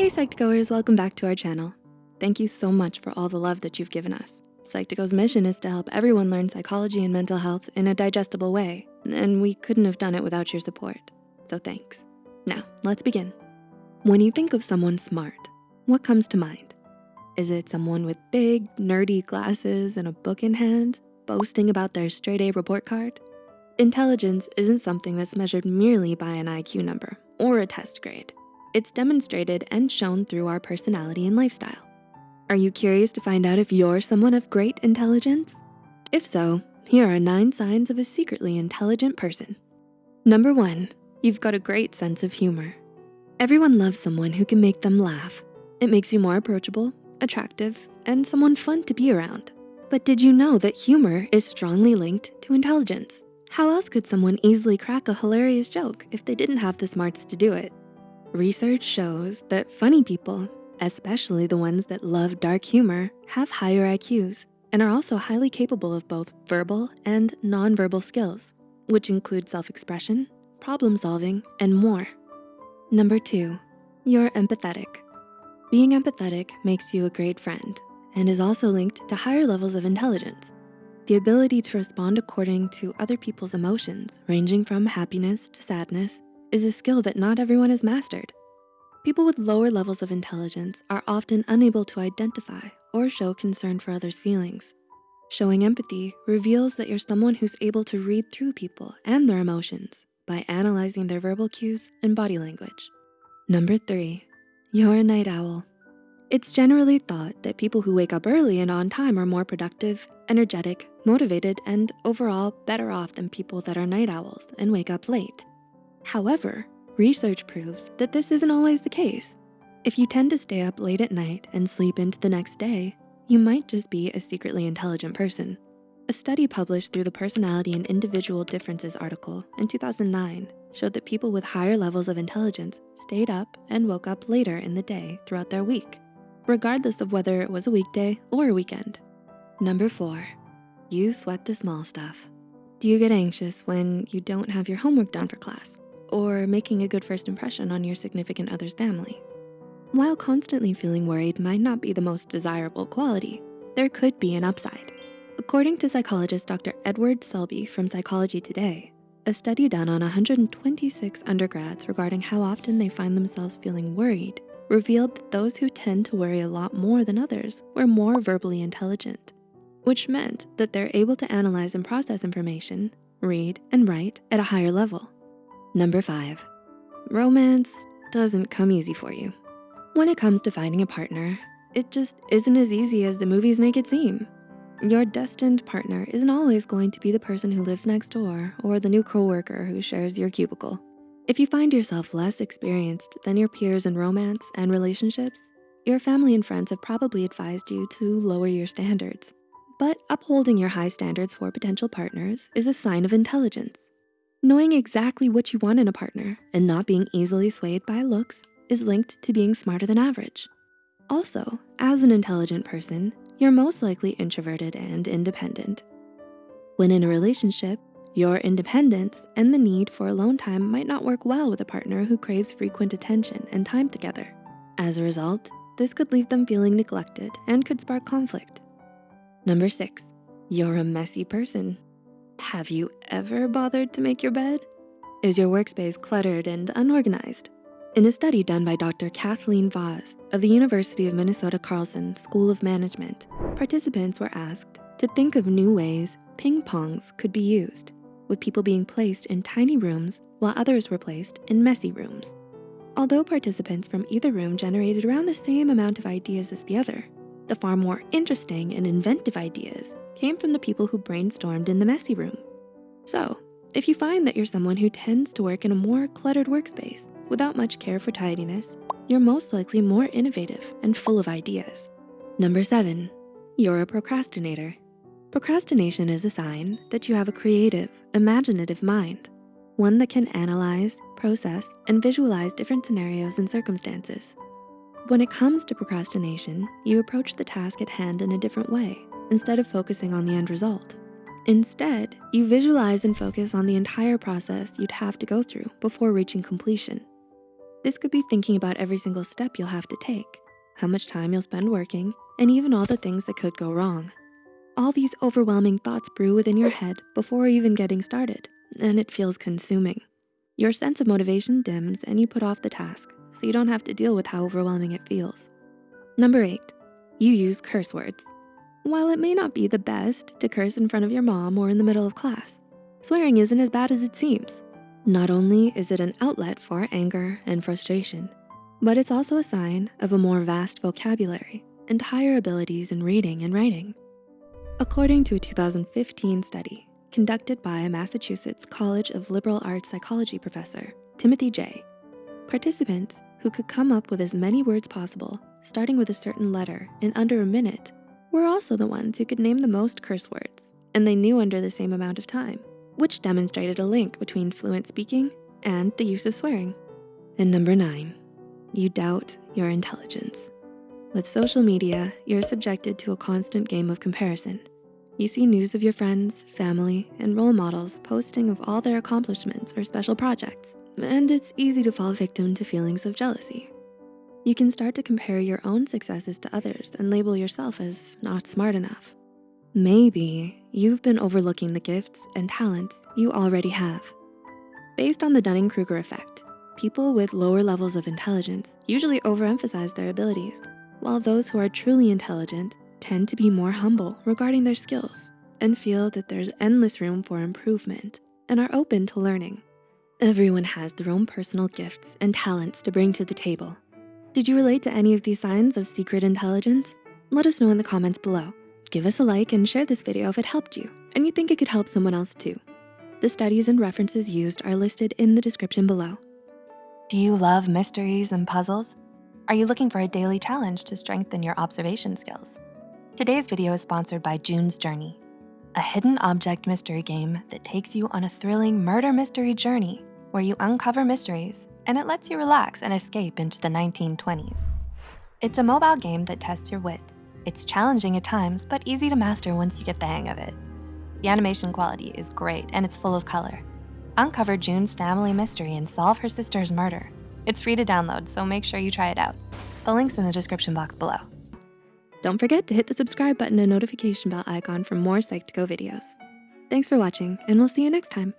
Hey Psych2Goers, welcome back to our channel. Thank you so much for all the love that you've given us. Psych2Go's mission is to help everyone learn psychology and mental health in a digestible way, and we couldn't have done it without your support, so thanks. Now, let's begin. When you think of someone smart, what comes to mind? Is it someone with big, nerdy glasses and a book in hand, boasting about their straight A report card? Intelligence isn't something that's measured merely by an IQ number or a test grade. It's demonstrated and shown through our personality and lifestyle. Are you curious to find out if you're someone of great intelligence? If so, here are nine signs of a secretly intelligent person. Number one, you've got a great sense of humor. Everyone loves someone who can make them laugh. It makes you more approachable, attractive, and someone fun to be around. But did you know that humor is strongly linked to intelligence? How else could someone easily crack a hilarious joke if they didn't have the smarts to do it? Research shows that funny people, especially the ones that love dark humor, have higher IQs and are also highly capable of both verbal and nonverbal skills, which include self-expression, problem solving, and more. Number two, you're empathetic. Being empathetic makes you a great friend and is also linked to higher levels of intelligence. The ability to respond according to other people's emotions, ranging from happiness to sadness, is a skill that not everyone has mastered. People with lower levels of intelligence are often unable to identify or show concern for others' feelings. Showing empathy reveals that you're someone who's able to read through people and their emotions by analyzing their verbal cues and body language. Number three, you're a night owl. It's generally thought that people who wake up early and on time are more productive, energetic, motivated, and overall better off than people that are night owls and wake up late. However, research proves that this isn't always the case. If you tend to stay up late at night and sleep into the next day, you might just be a secretly intelligent person. A study published through the Personality and Individual Differences article in 2009 showed that people with higher levels of intelligence stayed up and woke up later in the day throughout their week, regardless of whether it was a weekday or a weekend. Number four, you sweat the small stuff. Do you get anxious when you don't have your homework done for class? Or making a good first impression on your significant other's family. While constantly feeling worried might not be the most desirable quality, there could be an upside. According to psychologist Dr. Edward Selby from Psychology Today, a study done on 126 undergrads regarding how often they find themselves feeling worried revealed that those who tend to worry a lot more than others were more verbally intelligent, which meant that they're able to analyze and process information, read and write at a higher level. Number five, romance doesn't come easy for you. When it comes to finding a partner, it just isn't as easy as the movies make it seem. Your destined partner isn't always going to be the person who lives next door or the new coworker who shares your cubicle. If you find yourself less experienced than your peers in romance and relationships, your family and friends have probably advised you to lower your standards. But upholding your high standards for potential partners is a sign of intelligence. Knowing exactly what you want in a partner and not being easily swayed by looks is linked to being smarter than average. Also, as an intelligent person, you're most likely introverted and independent. When in a relationship, your independence and the need for alone time might not work well with a partner who craves frequent attention and time together. As a result, this could leave them feeling neglected and could spark conflict. Number six, you're a messy person. Have you ever bothered to make your bed? Is your workspace cluttered and unorganized? In a study done by Dr. Kathleen Vohs of the University of Minnesota Carlson School of Management, participants were asked to think of new ways ping pongs could be used, with people being placed in tiny rooms while others were placed in messy rooms. Although participants from either room generated around the same amount of ideas as the other, the far more interesting and inventive ideas came from the people who brainstormed in the messy room. So if you find that you're someone who tends to work in a more cluttered workspace without much care for tidiness, you're most likely more innovative and full of ideas. Number seven, you're a procrastinator. Procrastination is a sign that you have a creative, imaginative mind, one that can analyze, process, and visualize different scenarios and circumstances. When it comes to procrastination, you approach the task at hand in a different way instead of focusing on the end result. Instead, you visualize and focus on the entire process you'd have to go through before reaching completion. This could be thinking about every single step you'll have to take, how much time you'll spend working, and even all the things that could go wrong. All these overwhelming thoughts brew within your head before even getting started, and it feels consuming. Your sense of motivation dims and you put off the task, so you don't have to deal with how overwhelming it feels. Number eight, you use curse words. While it may not be the best to curse in front of your mom or in the middle of class, swearing isn't as bad as it seems. Not only is it an outlet for anger and frustration, but it's also a sign of a more vast vocabulary and higher abilities in reading and writing. According to a 2015 study conducted by a Massachusetts College of Liberal Arts psychology professor, Timothy Jay, participants who could come up with as many words possible, starting with a certain letter in under a minute, were also the ones who could name the most curse words, and they knew under the same amount of time, which demonstrated a link between fluent speaking and the use of swearing. And number nine, you doubt your intelligence. With social media, you're subjected to a constant game of comparison. You see news of your friends, family, and role models posting of all their accomplishments or special projects, and it's easy to fall victim to feelings of jealousy. You can start to compare your own successes to others and label yourself as not smart enough. Maybe you've been overlooking the gifts and talents you already have. Based on the Dunning-Kruger effect, people with lower levels of intelligence usually overemphasize their abilities while those who are truly intelligent tend to be more humble regarding their skills and feel that there's endless room for improvement and are open to learning. Everyone has their own personal gifts and talents to bring to the table. Did you relate to any of these signs of secret intelligence? Let us know in the comments below. Give us a like and share this video if it helped you and you think it could help someone else too. The studies and references used are listed in the description below. Do you love mysteries and puzzles? Are you looking for a daily challenge to strengthen your observation skills? Today's video is sponsored by June's Journey, a hidden object mystery game that takes you on a thrilling murder mystery journey where you uncover mysteries and it lets you relax and escape into the 1920s. It's a mobile game that tests your wit. It's challenging at times, but easy to master once you get the hang of it. The animation quality is great and it's full of color. Uncover June's family mystery and solve her sister's murder it's free to download, so make sure you try it out. The link's in the description box below. Don't forget to hit the subscribe button and notification bell icon for more Psych2Go videos. Thanks for watching, and we'll see you next time.